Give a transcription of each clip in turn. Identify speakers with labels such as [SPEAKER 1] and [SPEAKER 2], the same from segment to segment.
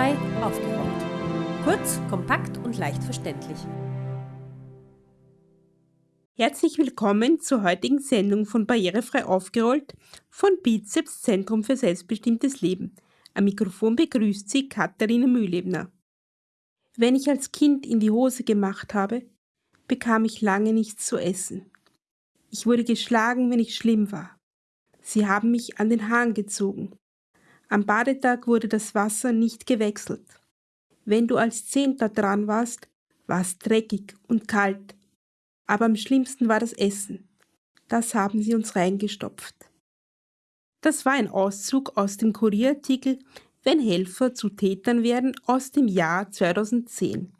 [SPEAKER 1] Barrierefrei aufgeräumt. Kurz, kompakt und leicht verständlich.
[SPEAKER 2] Herzlich willkommen zur heutigen Sendung von Barrierefrei aufgerollt von Bizeps Zentrum für selbstbestimmtes Leben. Am Mikrofon begrüßt Sie Katharina Mühlebner. Wenn ich als Kind in die Hose gemacht habe, bekam ich lange nichts zu essen. Ich wurde geschlagen, wenn ich schlimm war. Sie haben mich an den Hahn gezogen. Am Badetag wurde das Wasser nicht gewechselt. Wenn du als Zehnter dran warst, war es dreckig und kalt. Aber am schlimmsten war das Essen. Das haben sie uns reingestopft. Das war ein Auszug aus dem Kurierartikel Wenn Helfer zu Tätern werden aus dem Jahr 2010.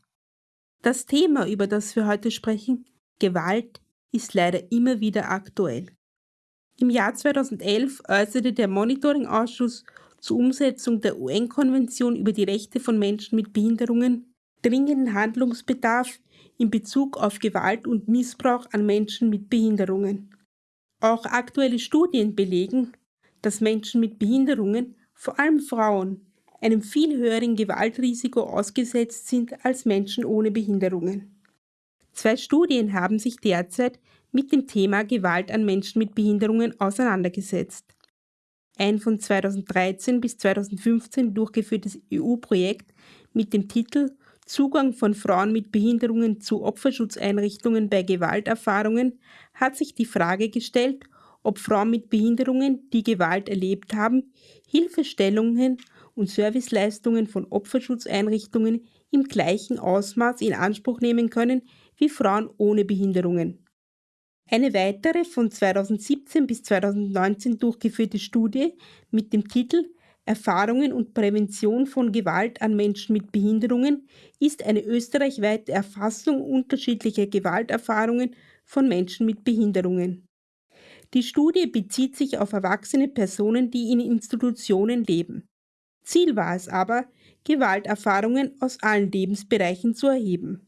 [SPEAKER 2] Das Thema, über das wir heute sprechen, Gewalt, ist leider immer wieder aktuell. Im Jahr 2011 äußerte der Monitoring-Ausschuss zur Umsetzung der UN-Konvention über die Rechte von Menschen mit Behinderungen dringenden Handlungsbedarf in Bezug auf Gewalt und Missbrauch an Menschen mit Behinderungen. Auch aktuelle Studien belegen, dass Menschen mit Behinderungen, vor allem Frauen, einem viel höheren Gewaltrisiko ausgesetzt sind als Menschen ohne Behinderungen. Zwei Studien haben sich derzeit mit dem Thema Gewalt an Menschen mit Behinderungen auseinandergesetzt. Ein von 2013 bis 2015 durchgeführtes EU-Projekt mit dem Titel Zugang von Frauen mit Behinderungen zu Opferschutzeinrichtungen bei Gewalterfahrungen hat sich die Frage gestellt, ob Frauen mit Behinderungen, die Gewalt erlebt haben, Hilfestellungen und Serviceleistungen von Opferschutzeinrichtungen im gleichen Ausmaß in Anspruch nehmen können wie Frauen ohne Behinderungen. Eine weitere von 2017 bis 2019 durchgeführte Studie mit dem Titel Erfahrungen und Prävention von Gewalt an Menschen mit Behinderungen ist eine österreichweite Erfassung unterschiedlicher Gewalterfahrungen von Menschen mit Behinderungen. Die Studie bezieht sich auf erwachsene Personen, die in Institutionen leben. Ziel war es aber, Gewalterfahrungen aus allen Lebensbereichen zu erheben.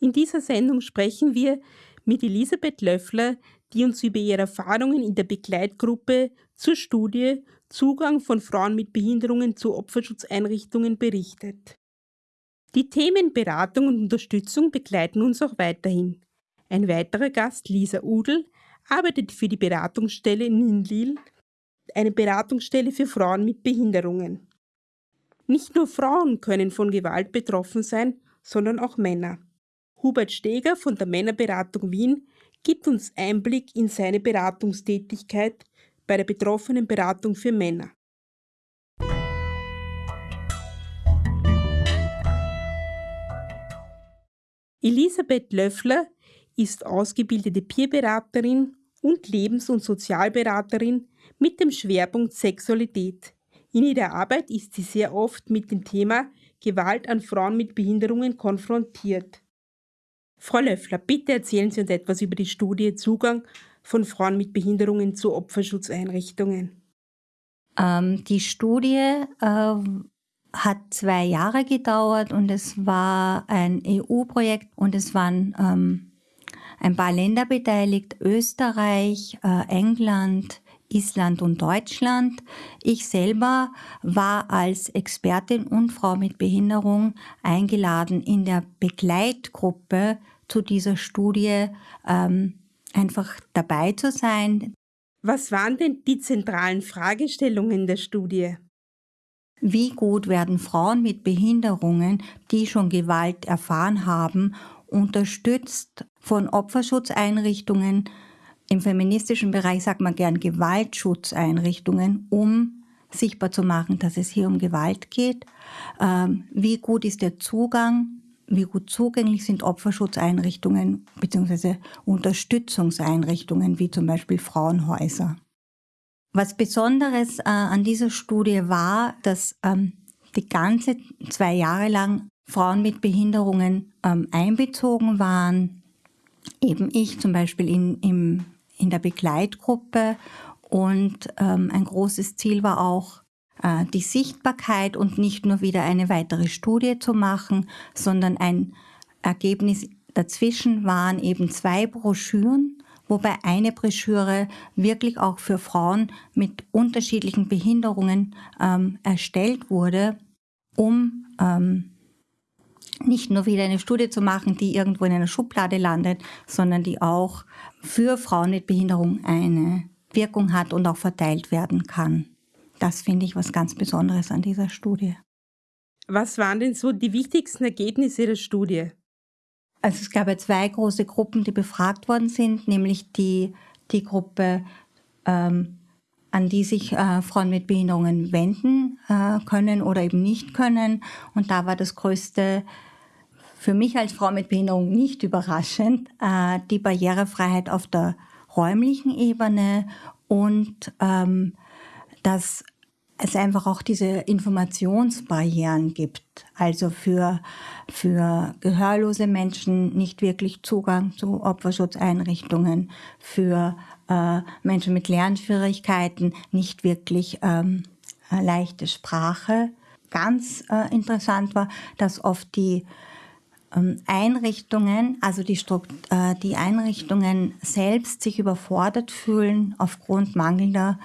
[SPEAKER 2] In dieser Sendung sprechen wir mit Elisabeth Löffler, die uns über ihre Erfahrungen in der Begleitgruppe zur Studie Zugang von Frauen mit Behinderungen zu Opferschutzeinrichtungen berichtet. Die Themen Beratung und Unterstützung begleiten uns auch weiterhin. Ein weiterer Gast, Lisa Udel, arbeitet für die Beratungsstelle Ninlil, eine Beratungsstelle für Frauen mit Behinderungen. Nicht nur Frauen können von Gewalt betroffen sein, sondern auch Männer. Hubert Steger von der Männerberatung Wien gibt uns Einblick in seine Beratungstätigkeit bei der betroffenen Beratung für Männer. Elisabeth Löffler ist ausgebildete Peerberaterin und Lebens- und Sozialberaterin mit dem Schwerpunkt Sexualität. In ihrer Arbeit ist sie sehr oft mit dem Thema Gewalt an Frauen mit Behinderungen konfrontiert. Frau Löffler, bitte erzählen Sie uns etwas über die Studie Zugang von Frauen mit Behinderungen zu Opferschutzeinrichtungen.
[SPEAKER 3] Ähm, die Studie äh, hat zwei Jahre gedauert und es war ein EU-Projekt und es waren ähm, ein paar Länder beteiligt, Österreich, äh, England, Island und Deutschland. Ich selber war als Expertin und Frau mit Behinderung eingeladen, in der Begleitgruppe zu dieser Studie ähm, einfach dabei zu sein.
[SPEAKER 2] Was waren denn die zentralen Fragestellungen der Studie?
[SPEAKER 3] Wie gut werden Frauen mit Behinderungen, die schon Gewalt erfahren haben, unterstützt von Opferschutzeinrichtungen, im feministischen Bereich sagt man gern Gewaltschutzeinrichtungen, um sichtbar zu machen, dass es hier um Gewalt geht. Ähm, wie gut ist der Zugang? Wie gut zugänglich sind Opferschutzeinrichtungen bzw. Unterstützungseinrichtungen wie zum Beispiel Frauenhäuser? Was Besonderes äh, an dieser Studie war, dass ähm, die ganze zwei Jahre lang Frauen mit Behinderungen ähm, einbezogen waren. Eben ich zum Beispiel in, im in der Begleitgruppe und ähm, ein großes Ziel war auch, äh, die Sichtbarkeit und nicht nur wieder eine weitere Studie zu machen, sondern ein Ergebnis dazwischen waren eben zwei Broschüren, wobei eine Broschüre wirklich auch für Frauen mit unterschiedlichen Behinderungen ähm, erstellt wurde. um ähm, nicht nur wieder eine Studie zu machen, die irgendwo in einer Schublade landet, sondern die auch für Frauen mit Behinderung eine Wirkung hat und auch verteilt werden kann. Das finde ich was ganz Besonderes an dieser Studie.
[SPEAKER 2] Was waren denn so die wichtigsten Ergebnisse der Studie?
[SPEAKER 3] Also es gab ja zwei große Gruppen, die befragt worden sind, nämlich die, die Gruppe, ähm, an die sich äh, Frauen mit Behinderungen wenden äh, können oder eben nicht können. Und da war das größte für mich als Frau mit Behinderung nicht überraschend, äh, die Barrierefreiheit auf der räumlichen Ebene und ähm, dass es einfach auch diese Informationsbarrieren gibt. Also für, für gehörlose Menschen nicht wirklich Zugang zu Opferschutzeinrichtungen, für äh, Menschen mit Lernschwierigkeiten nicht wirklich ähm, leichte Sprache. Ganz äh, interessant war, dass oft die Einrichtungen, also die, äh, die Einrichtungen selbst sich überfordert fühlen aufgrund mangelnder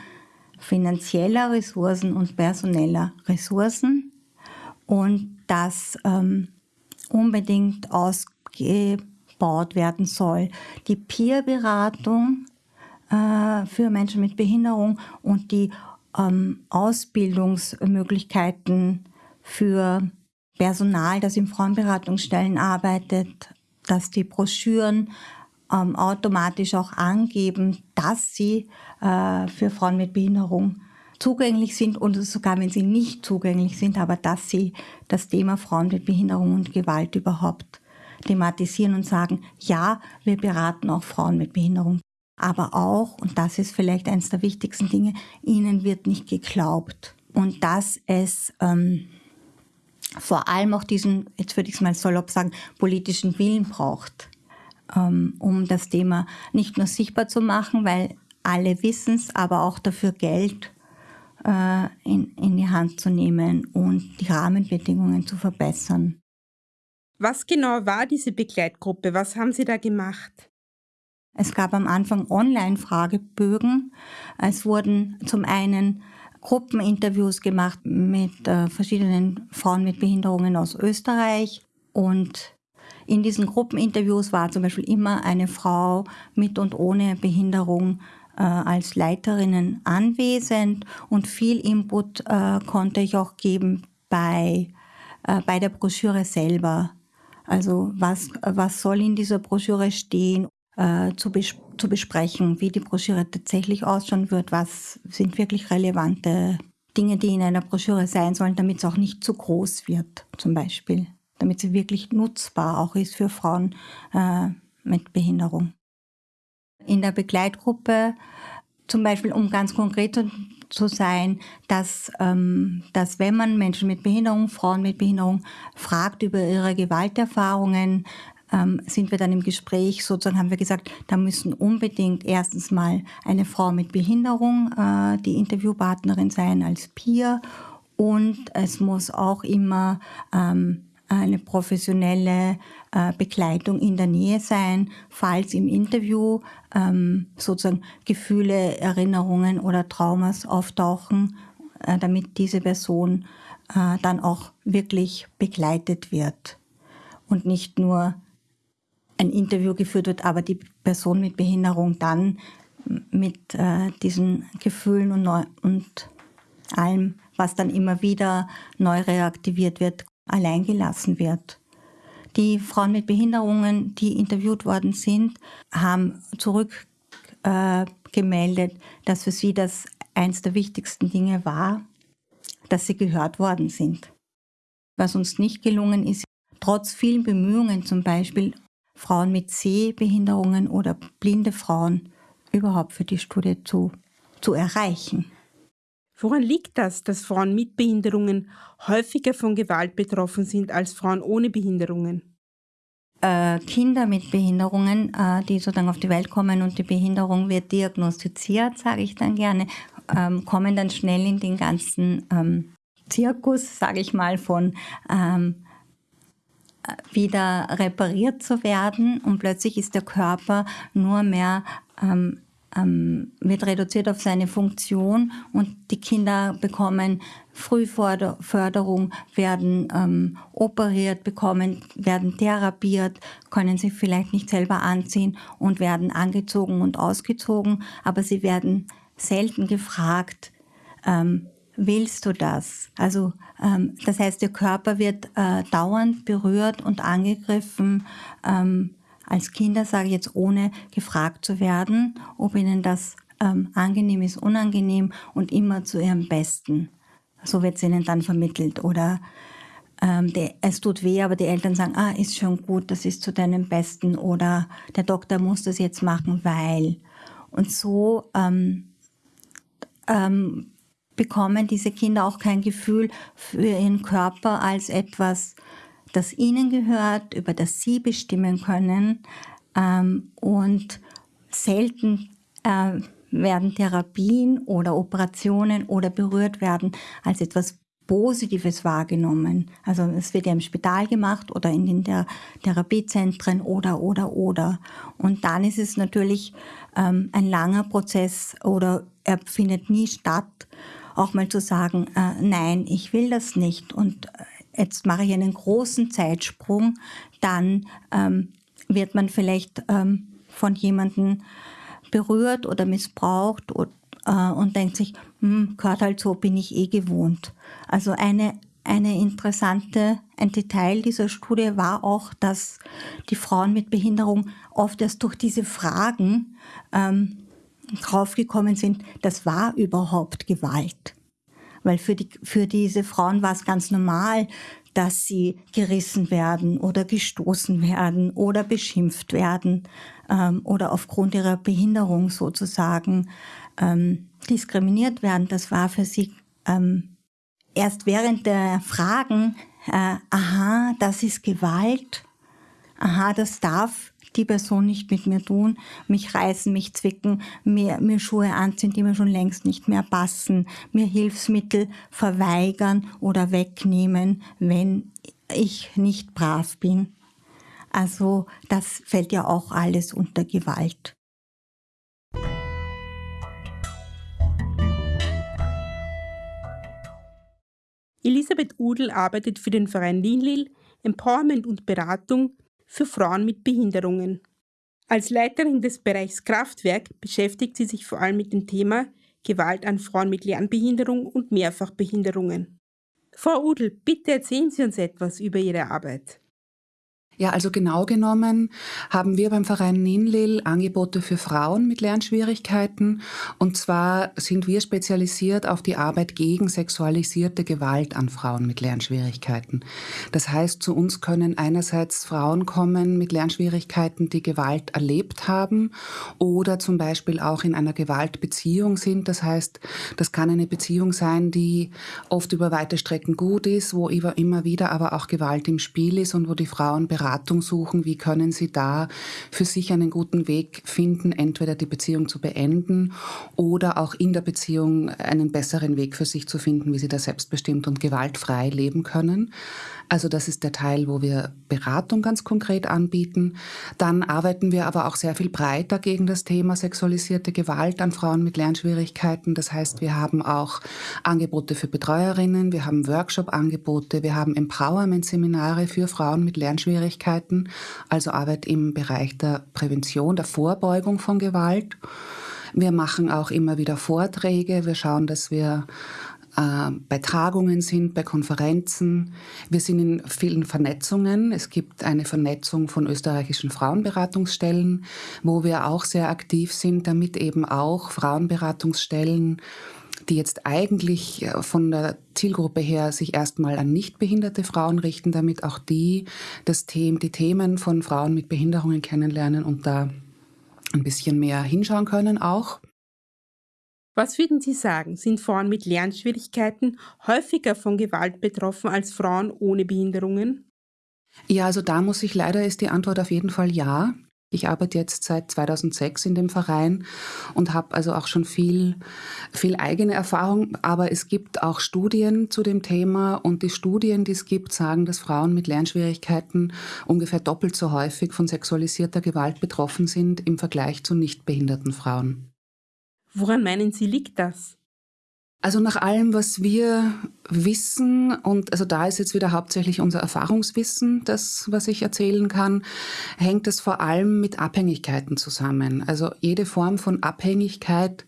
[SPEAKER 3] finanzieller Ressourcen und personeller Ressourcen und das ähm, unbedingt ausgebaut werden soll. Die Peerberatung äh, für Menschen mit Behinderung und die ähm, Ausbildungsmöglichkeiten für Personal, das in Frauenberatungsstellen arbeitet, dass die Broschüren ähm, automatisch auch angeben, dass sie äh, für Frauen mit Behinderung zugänglich sind und sogar wenn sie nicht zugänglich sind, aber dass sie das Thema Frauen mit Behinderung und Gewalt überhaupt thematisieren und sagen, ja, wir beraten auch Frauen mit Behinderung. Aber auch, und das ist vielleicht eines der wichtigsten Dinge, ihnen wird nicht geglaubt. Und dass es ähm, vor allem auch diesen, jetzt würde ich es mal salopp sagen, politischen Willen braucht, ähm, um das Thema nicht nur sichtbar zu machen, weil alle wissen es, aber auch dafür Geld äh, in, in die Hand zu nehmen und die Rahmenbedingungen zu verbessern.
[SPEAKER 2] Was genau war diese Begleitgruppe? Was haben Sie da gemacht?
[SPEAKER 3] Es gab am Anfang Online-Fragebögen. Es wurden zum einen Gruppeninterviews gemacht mit äh, verschiedenen Frauen mit Behinderungen aus Österreich. Und in diesen Gruppeninterviews war zum Beispiel immer eine Frau mit und ohne Behinderung äh, als Leiterinnen anwesend und viel Input äh, konnte ich auch geben bei, äh, bei der Broschüre selber. Also was, was soll in dieser Broschüre stehen? Äh, zu, bes zu besprechen, wie die Broschüre tatsächlich ausschauen wird, was sind wirklich relevante Dinge, die in einer Broschüre sein sollen, damit es auch nicht zu groß wird, zum Beispiel, damit sie wirklich nutzbar auch ist für Frauen äh, mit Behinderung. In der Begleitgruppe, zum Beispiel, um ganz konkret zu, sein, dass, ähm, dass wenn man Menschen mit Behinderung, Frauen mit Behinderung fragt über ihre Gewalterfahrungen, ähm, sind wir dann im Gespräch, sozusagen haben wir gesagt, da müssen unbedingt erstens mal eine Frau mit Behinderung äh, die Interviewpartnerin sein als Peer. Und es muss auch immer ähm, eine professionelle äh, Begleitung in der Nähe sein, falls im Interview ähm, sozusagen Gefühle, Erinnerungen oder Traumas auftauchen, äh, damit diese Person äh, dann auch wirklich begleitet wird. Und nicht nur ein Interview geführt wird, aber die Person mit Behinderung dann mit äh, diesen Gefühlen und, neu, und allem, was dann immer wieder neu reaktiviert wird, alleingelassen wird. Die Frauen mit Behinderungen, die interviewt worden sind, haben zurückgemeldet, äh, dass für sie das eins der wichtigsten Dinge war, dass sie gehört worden sind. Was uns nicht gelungen ist, trotz vielen Bemühungen zum Beispiel Frauen mit Sehbehinderungen oder blinde Frauen überhaupt für die Studie zu, zu erreichen.
[SPEAKER 2] Woran liegt das, dass Frauen mit Behinderungen häufiger von Gewalt betroffen sind als Frauen ohne Behinderungen?
[SPEAKER 3] Äh, Kinder mit Behinderungen, äh, die sozusagen auf die Welt kommen und die Behinderung wird diagnostiziert, sage ich dann gerne, ähm, kommen dann schnell in den ganzen ähm, Zirkus, sage ich mal, von ähm, wieder repariert zu werden und plötzlich ist der Körper nur mehr ähm, ähm, wird reduziert auf seine Funktion und die Kinder bekommen Frühförderung, werden ähm, operiert, bekommen, werden therapiert, können sich vielleicht nicht selber anziehen und werden angezogen und ausgezogen, aber sie werden selten gefragt, ähm, willst du das? Also ähm, das heißt, der Körper wird äh, dauernd berührt und angegriffen. Ähm, als Kinder sage ich jetzt, ohne gefragt zu werden, ob ihnen das ähm, angenehm ist, unangenehm und immer zu ihrem Besten. So wird es ihnen dann vermittelt. Oder ähm, der, es tut weh, aber die Eltern sagen, ah, ist schon gut, das ist zu deinem Besten. Oder der Doktor muss das jetzt machen, weil. Und so ähm, ähm, bekommen diese Kinder auch kein Gefühl für ihren Körper als etwas, das ihnen gehört, über das sie bestimmen können. Ähm, und selten äh, werden Therapien oder Operationen oder berührt werden als etwas Positives wahrgenommen. Also es wird ja im Spital gemacht oder in den Thera Therapiezentren oder, oder, oder. Und dann ist es natürlich ähm, ein langer Prozess oder er findet nie statt, auch mal zu sagen, äh, nein, ich will das nicht und äh, jetzt mache ich einen großen Zeitsprung, dann ähm, wird man vielleicht ähm, von jemandem berührt oder missbraucht und, äh, und denkt sich, hm, gehört halt so, bin ich eh gewohnt. Also eine, eine interessante, ein Detail dieser Studie war auch, dass die Frauen mit Behinderung oft erst durch diese Fragen ähm, draufgekommen sind, das war überhaupt Gewalt. Weil für, die, für diese Frauen war es ganz normal, dass sie gerissen werden oder gestoßen werden oder beschimpft werden ähm, oder aufgrund ihrer Behinderung sozusagen ähm, diskriminiert werden. Das war für sie ähm, erst während der Fragen, äh, aha, das ist Gewalt, aha, das darf die Person nicht mit mir tun, mich reißen, mich zwicken, mir, mir Schuhe anziehen, die mir schon längst nicht mehr passen, mir Hilfsmittel verweigern oder wegnehmen, wenn ich nicht brav bin. Also das fällt ja auch alles unter Gewalt.
[SPEAKER 2] Elisabeth Udel arbeitet für den Verein Linlil, Empowerment und Beratung für Frauen mit Behinderungen. Als Leiterin des Bereichs Kraftwerk beschäftigt sie sich vor allem mit dem Thema Gewalt an Frauen mit Lernbehinderung und Mehrfachbehinderungen. Frau Udel, bitte erzählen Sie uns etwas über Ihre Arbeit.
[SPEAKER 4] Ja, also genau genommen haben wir beim Verein Ninlil Angebote für Frauen mit Lernschwierigkeiten. Und zwar sind wir spezialisiert auf die Arbeit gegen sexualisierte Gewalt an Frauen mit Lernschwierigkeiten. Das heißt, zu uns können einerseits Frauen kommen mit Lernschwierigkeiten, die Gewalt erlebt haben oder zum Beispiel auch in einer Gewaltbeziehung sind. Das heißt, das kann eine Beziehung sein, die oft über weite Strecken gut ist, wo immer wieder aber auch Gewalt im Spiel ist und wo die Frauen beraten Beratung suchen, wie können sie da für sich einen guten Weg finden, entweder die Beziehung zu beenden oder auch in der Beziehung einen besseren Weg für sich zu finden, wie sie da selbstbestimmt und gewaltfrei leben können. Also das ist der Teil, wo wir Beratung ganz konkret anbieten. Dann arbeiten wir aber auch sehr viel breiter gegen das Thema sexualisierte Gewalt an Frauen mit Lernschwierigkeiten. Das heißt, wir haben auch Angebote für Betreuerinnen, wir haben Workshop-Angebote, wir haben Empowerment-Seminare für Frauen mit Lernschwierigkeiten, also Arbeit im Bereich der Prävention, der Vorbeugung von Gewalt. Wir machen auch immer wieder Vorträge. Wir schauen, dass wir äh, bei Tagungen sind, bei Konferenzen. Wir sind in vielen Vernetzungen. Es gibt eine Vernetzung von österreichischen Frauenberatungsstellen, wo wir auch sehr aktiv sind, damit eben auch Frauenberatungsstellen die jetzt eigentlich äh, von der Zielgruppe her sich erstmal an nicht behinderte Frauen richten, damit auch die das Thema, die Themen von Frauen mit Behinderungen kennenlernen und da ein bisschen mehr hinschauen können auch.
[SPEAKER 2] Was würden Sie sagen, sind Frauen mit Lernschwierigkeiten häufiger von Gewalt betroffen als Frauen ohne Behinderungen?
[SPEAKER 4] Ja, also da muss ich leider ist die Antwort auf jeden Fall ja. Ich arbeite jetzt seit 2006 in dem Verein und habe also auch schon viel, viel eigene Erfahrung. Aber es gibt auch Studien zu dem Thema und die Studien, die es gibt, sagen, dass Frauen mit Lernschwierigkeiten ungefähr doppelt so häufig von sexualisierter Gewalt betroffen sind im Vergleich zu nicht behinderten Frauen.
[SPEAKER 2] Woran meinen Sie, liegt das?
[SPEAKER 4] Also nach allem, was wir wissen, und also da ist jetzt wieder hauptsächlich unser Erfahrungswissen, das, was ich erzählen kann, hängt es vor allem mit Abhängigkeiten zusammen. Also jede Form von Abhängigkeit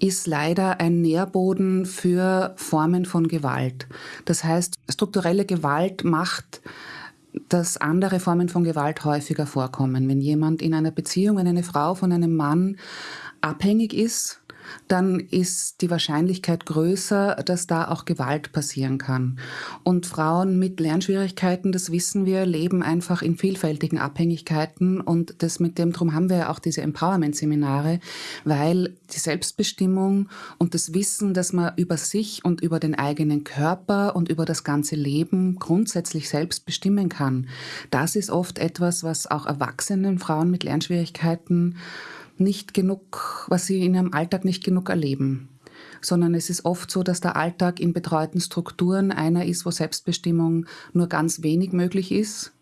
[SPEAKER 4] ist leider ein Nährboden für Formen von Gewalt. Das heißt, strukturelle Gewalt macht dass andere Formen von Gewalt häufiger vorkommen. Wenn jemand in einer Beziehung, wenn eine Frau von einem Mann abhängig ist, dann ist die Wahrscheinlichkeit größer, dass da auch Gewalt passieren kann. Und Frauen mit Lernschwierigkeiten, das wissen wir, leben einfach in vielfältigen Abhängigkeiten und das mit dem drum haben wir ja auch diese Empowerment-Seminare, weil die Selbstbestimmung und das Wissen, dass man über sich und über den eigenen Körper und über das ganze Leben grundsätzlich selbst bestimmen kann, das ist oft etwas, was auch erwachsenen Frauen mit Lernschwierigkeiten nicht genug, was sie in ihrem Alltag nicht genug erleben. Sondern es ist oft so, dass der Alltag in betreuten Strukturen einer ist, wo Selbstbestimmung nur ganz wenig möglich ist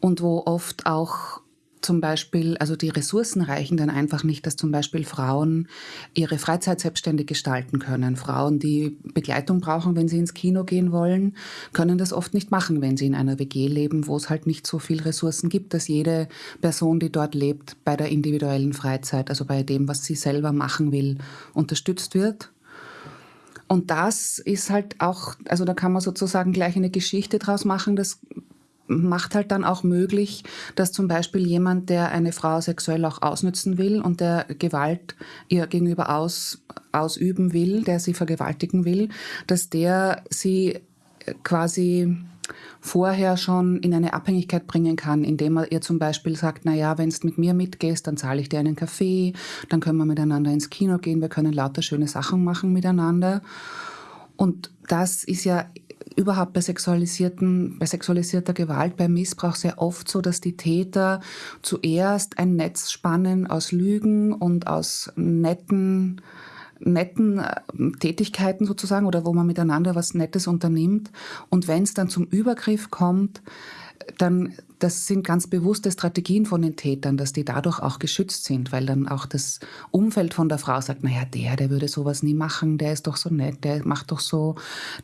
[SPEAKER 4] und wo oft auch zum Beispiel, also die Ressourcen reichen dann einfach nicht, dass zum Beispiel Frauen ihre Freizeit selbstständig gestalten können. Frauen, die Begleitung brauchen, wenn sie ins Kino gehen wollen, können das oft nicht machen, wenn sie in einer WG leben, wo es halt nicht so viel Ressourcen gibt, dass jede Person, die dort lebt, bei der individuellen Freizeit, also bei dem, was sie selber machen will, unterstützt wird. Und das ist halt auch, also da kann man sozusagen gleich eine Geschichte draus machen. Das macht halt dann auch möglich, dass zum Beispiel jemand, der eine Frau sexuell auch ausnützen will und der Gewalt ihr gegenüber aus, ausüben will, der sie vergewaltigen will, dass der sie quasi vorher schon in eine Abhängigkeit bringen kann, indem er ihr zum Beispiel sagt, na ja, wenn du mit mir mitgehst, dann zahle ich dir einen Kaffee, dann können wir miteinander ins Kino gehen, wir können lauter schöne Sachen machen miteinander. Und das ist ja überhaupt bei sexualisierten, bei sexualisierter Gewalt, bei Missbrauch sehr oft so, dass die Täter zuerst ein Netz spannen aus Lügen und aus netten netten äh, Tätigkeiten sozusagen oder wo man miteinander was Nettes unternimmt. Und wenn es dann zum Übergriff kommt, dann das sind ganz bewusste Strategien von den Tätern, dass die dadurch auch geschützt sind, weil dann auch das Umfeld von der Frau sagt, naja, der, der würde sowas nie machen, der ist doch so nett, der macht doch so,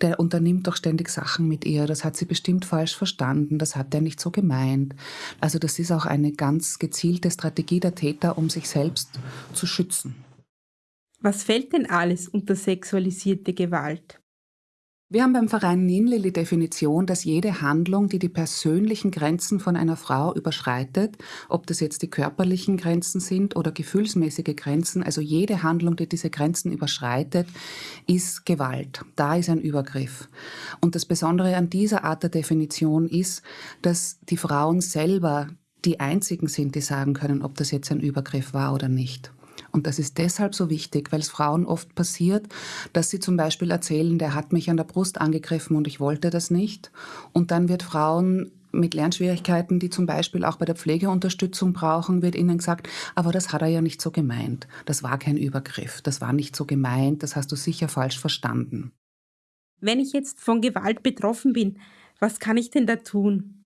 [SPEAKER 4] der unternimmt doch ständig Sachen mit ihr, das hat sie bestimmt falsch verstanden, das hat er nicht so gemeint. Also das ist auch eine ganz gezielte Strategie der Täter, um sich selbst zu schützen.
[SPEAKER 2] Was fällt denn alles unter sexualisierte Gewalt?
[SPEAKER 4] Wir haben beim Verein NINLE die Definition, dass jede Handlung, die die persönlichen Grenzen von einer Frau überschreitet, ob das jetzt die körperlichen Grenzen sind oder gefühlsmäßige Grenzen, also jede Handlung, die diese Grenzen überschreitet, ist Gewalt. Da ist ein Übergriff. Und das Besondere an dieser Art der Definition ist, dass die Frauen selber die einzigen sind, die sagen können, ob das jetzt ein Übergriff war oder nicht. Und das ist deshalb so wichtig, weil es Frauen oft passiert, dass sie zum Beispiel erzählen, der hat mich an der Brust angegriffen und ich wollte das nicht. Und dann wird Frauen mit Lernschwierigkeiten, die zum Beispiel auch bei der Pflegeunterstützung brauchen, wird ihnen gesagt, aber das hat er ja nicht so gemeint. Das war kein Übergriff, das war nicht so gemeint, das hast du sicher falsch verstanden.
[SPEAKER 2] Wenn ich jetzt von Gewalt betroffen bin, was kann ich denn da tun?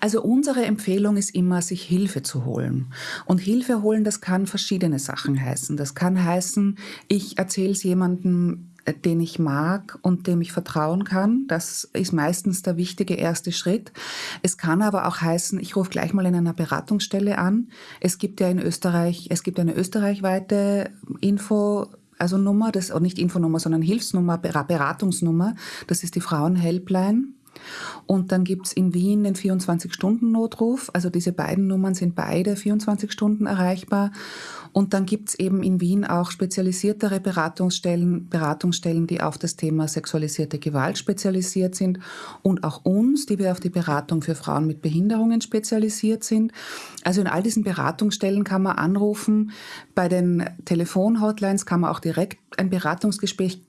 [SPEAKER 4] Also unsere Empfehlung ist immer, sich Hilfe zu holen. Und Hilfe holen, das kann verschiedene Sachen heißen. Das kann heißen, ich erzähle es jemandem, äh, den ich mag und dem ich vertrauen kann. Das ist meistens der wichtige erste Schritt. Es kann aber auch heißen, ich rufe gleich mal in einer Beratungsstelle an. Es gibt ja in Österreich, es gibt eine österreichweite Info, also Nummer, das, nicht Infonummer, sondern Hilfsnummer, Beratungsnummer. Das ist die Frauenhelpline. Und dann gibt es in Wien den 24-Stunden-Notruf. Also diese beiden Nummern sind beide 24 Stunden erreichbar. Und dann gibt es eben in Wien auch spezialisiertere Beratungsstellen, Beratungsstellen, die auf das Thema sexualisierte Gewalt spezialisiert sind und auch uns, die wir auf die Beratung für Frauen mit Behinderungen spezialisiert sind. Also in all diesen Beratungsstellen kann man anrufen. Bei den Telefonhotlines kann man auch direkt ein Beratungsgespräch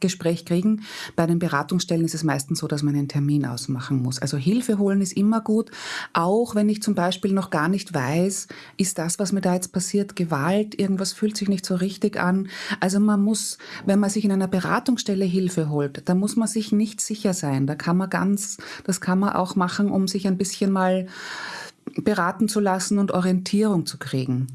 [SPEAKER 4] Gespräch kriegen. Bei den Beratungsstellen ist es meistens so, dass man einen Termin ausmachen muss. Also Hilfe holen ist immer gut, auch wenn ich zum Beispiel noch gar nicht weiß, ist das, was mir da jetzt passiert, Gewalt, irgendwas fühlt sich nicht so richtig an. Also man muss, wenn man sich in einer Beratungsstelle Hilfe holt, da muss man sich nicht sicher sein. Da kann man ganz, das kann man auch machen, um sich ein bisschen mal beraten zu lassen und Orientierung zu kriegen.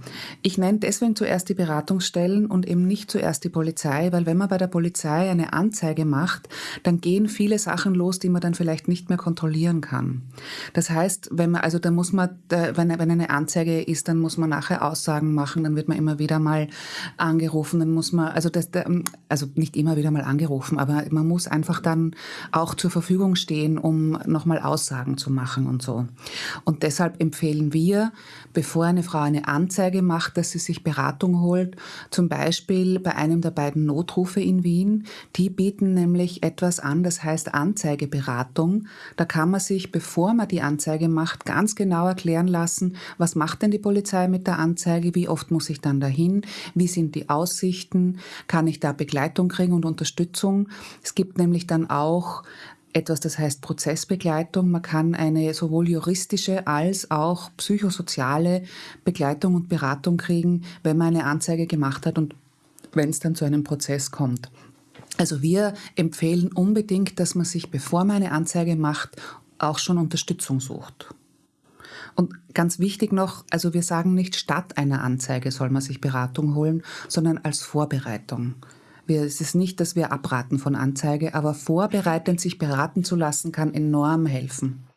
[SPEAKER 4] Ich nenne deswegen zuerst die Beratungsstellen und eben nicht zuerst die Polizei, weil wenn man bei der Polizei eine Anzeige macht, dann gehen viele Sachen los, die man dann vielleicht nicht mehr kontrollieren kann. Das heißt, wenn man, also da muss man, wenn, eine Anzeige ist, dann muss man nachher Aussagen machen, dann wird man immer wieder mal angerufen, dann muss man, also das, also nicht immer wieder mal angerufen, aber man muss einfach dann auch zur Verfügung stehen, um nochmal Aussagen zu machen und so. Und deshalb empfehlen wir, bevor eine Frau eine Anzeige macht, dass sie sich Beratung holt, zum Beispiel bei einem der beiden Notrufe in Wien. Die bieten nämlich etwas an, das heißt Anzeigeberatung. Da kann man sich, bevor man die Anzeige macht, ganz genau erklären lassen, was macht denn die Polizei mit der Anzeige, wie oft muss ich dann dahin, wie sind die Aussichten, kann ich da Begleitung kriegen und Unterstützung. Es gibt nämlich dann auch etwas, das heißt Prozessbegleitung. Man kann eine sowohl juristische als auch psychosoziale Begleitung und Beratung kriegen, wenn man eine Anzeige gemacht hat und wenn es dann zu einem Prozess kommt. Also wir empfehlen unbedingt, dass man sich, bevor man eine Anzeige macht, auch schon Unterstützung sucht. Und ganz wichtig noch, also wir sagen nicht statt einer Anzeige soll man sich Beratung holen, sondern als Vorbereitung. Wir, es ist nicht, dass wir abraten von Anzeige, aber vorbereitend sich beraten zu lassen, kann enorm helfen.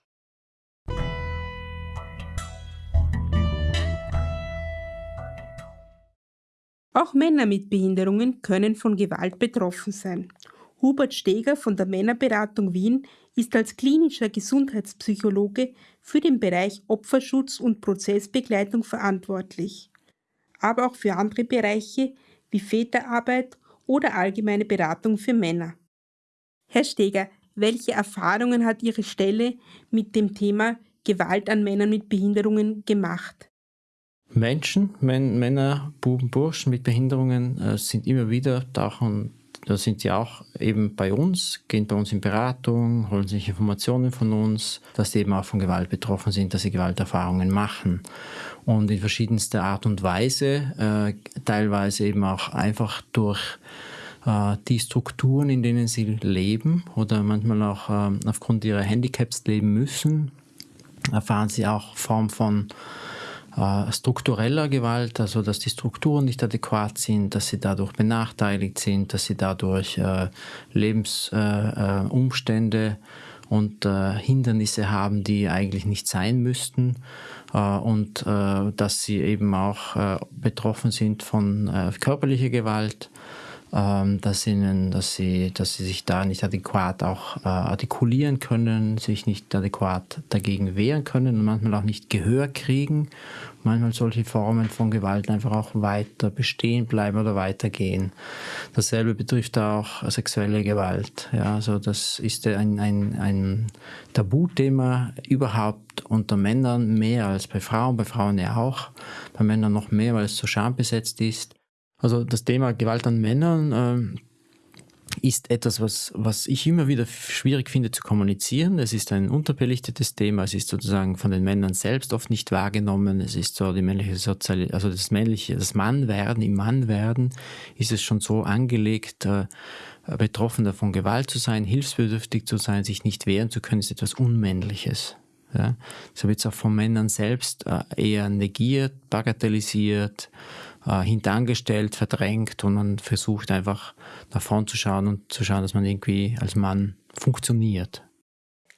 [SPEAKER 2] Auch Männer mit Behinderungen können von Gewalt betroffen sein. Hubert Steger von der Männerberatung Wien ist als klinischer Gesundheitspsychologe für den Bereich Opferschutz und Prozessbegleitung verantwortlich, aber auch für andere Bereiche wie Väterarbeit oder allgemeine Beratung für Männer. Herr Steger, welche Erfahrungen hat Ihre Stelle mit dem Thema Gewalt an Männern mit Behinderungen gemacht?
[SPEAKER 5] Menschen, Männer, Buben, Burschen mit Behinderungen äh, sind immer wieder tauchen, da sind sie auch eben bei uns, gehen bei uns in Beratung, holen sich Informationen von uns, dass sie eben auch von Gewalt betroffen sind, dass sie Gewalterfahrungen machen. Und in verschiedenster Art und Weise, äh, teilweise eben auch einfach durch äh, die Strukturen, in denen sie leben oder manchmal auch äh, aufgrund ihrer Handicaps leben müssen, erfahren sie auch Form von äh, struktureller Gewalt, also dass die Strukturen nicht adäquat sind, dass sie dadurch benachteiligt sind, dass sie dadurch äh, Lebensumstände äh, und Hindernisse haben, die eigentlich nicht sein müssten. Und dass sie eben auch betroffen sind von körperlicher Gewalt dass, ihnen, dass, sie, dass sie sich da nicht adäquat auch äh, artikulieren können, sich nicht adäquat dagegen wehren können und manchmal auch nicht Gehör kriegen. Manchmal solche Formen von Gewalt einfach auch weiter bestehen bleiben oder weitergehen. Dasselbe betrifft auch sexuelle Gewalt. Ja, also das ist ein, ein, ein Tabuthema überhaupt unter Männern mehr als bei Frauen, bei Frauen ja auch, bei Männern noch mehr, weil es so schambesetzt ist. Also das Thema Gewalt an Männern äh, ist etwas, was, was ich immer wieder schwierig finde zu kommunizieren. Es ist ein unterbelichtetes Thema. Es ist sozusagen von den Männern selbst oft nicht wahrgenommen. Es ist so die männliche Sozial also das männliche, das Mannwerden, im Mannwerden ist es schon so angelegt, äh, Betroffener von Gewalt zu sein, hilfsbedürftig zu sein, sich nicht wehren zu können, ist etwas Unmännliches. Ja? So wird es auch von Männern selbst äh, eher negiert, bagatellisiert, äh, hintangestellt, verdrängt und man versucht einfach nach vorn zu schauen und zu schauen, dass man irgendwie als Mann funktioniert.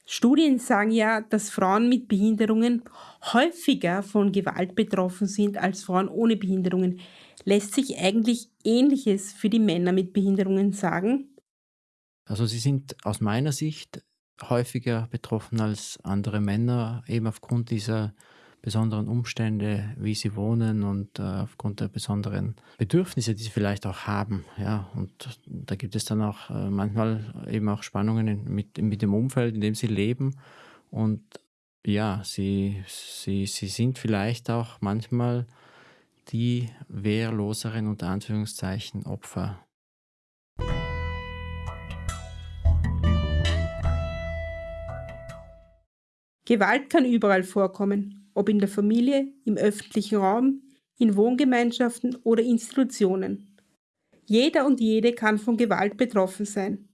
[SPEAKER 2] Studien sagen ja, dass Frauen mit Behinderungen häufiger von Gewalt betroffen sind als Frauen ohne Behinderungen. Lässt sich eigentlich Ähnliches für die Männer mit Behinderungen sagen?
[SPEAKER 5] Also sie sind aus meiner Sicht häufiger betroffen als andere Männer, eben aufgrund dieser besonderen Umstände, wie sie wohnen und äh, aufgrund der besonderen Bedürfnisse, die sie vielleicht auch haben. Ja, und da gibt es dann auch äh, manchmal eben auch Spannungen in, mit, mit dem Umfeld, in dem sie leben. Und ja, sie, sie, sie sind vielleicht auch manchmal die wehrloseren unter Anführungszeichen Opfer
[SPEAKER 2] Gewalt kann überall vorkommen, ob in der Familie, im öffentlichen Raum, in Wohngemeinschaften oder Institutionen. Jeder und jede kann von Gewalt betroffen sein.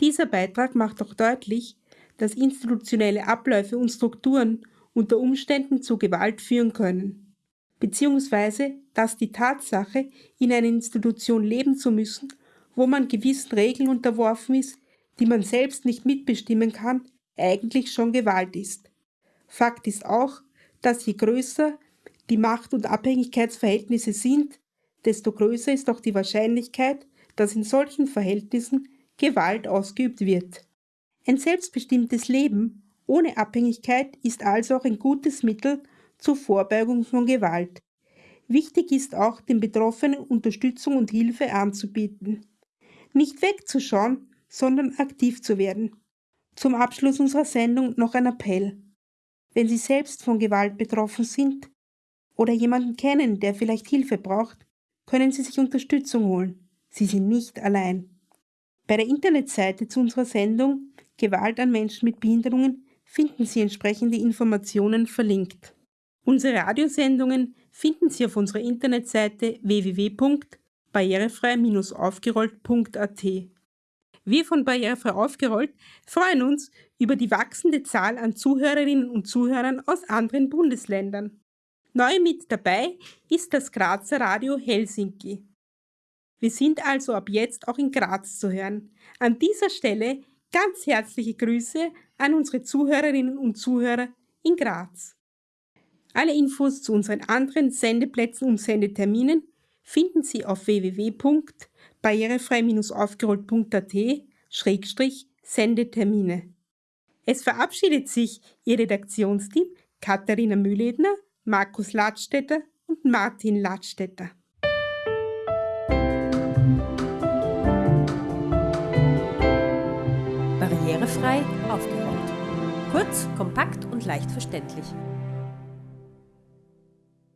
[SPEAKER 2] Dieser Beitrag macht auch deutlich, dass institutionelle Abläufe und Strukturen unter Umständen zu Gewalt führen können, beziehungsweise dass die Tatsache, in einer Institution leben zu müssen, wo man gewissen Regeln unterworfen ist, die man selbst nicht mitbestimmen kann, eigentlich schon Gewalt ist. Fakt ist auch, dass je größer die Macht- und Abhängigkeitsverhältnisse sind, desto größer ist auch die Wahrscheinlichkeit, dass in solchen Verhältnissen Gewalt ausgeübt wird. Ein selbstbestimmtes Leben ohne Abhängigkeit ist also auch ein gutes Mittel zur Vorbeugung von Gewalt. Wichtig ist auch, den Betroffenen Unterstützung und Hilfe anzubieten. Nicht wegzuschauen, sondern aktiv zu werden. Zum Abschluss unserer Sendung noch ein Appell. Wenn Sie selbst von Gewalt betroffen sind oder jemanden kennen, der vielleicht Hilfe braucht, können Sie sich Unterstützung holen. Sie sind nicht allein. Bei der Internetseite zu unserer Sendung Gewalt an Menschen mit Behinderungen finden Sie entsprechende Informationen verlinkt. Unsere Radiosendungen finden Sie auf unserer Internetseite www.barrierefrei-aufgerollt.at. Wir von Barrierefrei aufgerollt freuen uns über die wachsende Zahl an Zuhörerinnen und Zuhörern aus anderen Bundesländern. Neu mit dabei ist das Grazer Radio Helsinki. Wir sind also ab jetzt auch in Graz zu hören. An dieser Stelle ganz herzliche Grüße an unsere Zuhörerinnen und Zuhörer in Graz. Alle Infos zu unseren anderen Sendeplätzen und Sendeterminen finden Sie auf www.barrierefrei-aufgerollt.at-sendetermine. Es verabschiedet sich Ihr Redaktionsteam Katharina Mühledner, Markus Ladstätter und Martin Ladstätter.
[SPEAKER 1] Barrierefrei aufgerollt. Kurz, kompakt und leicht verständlich.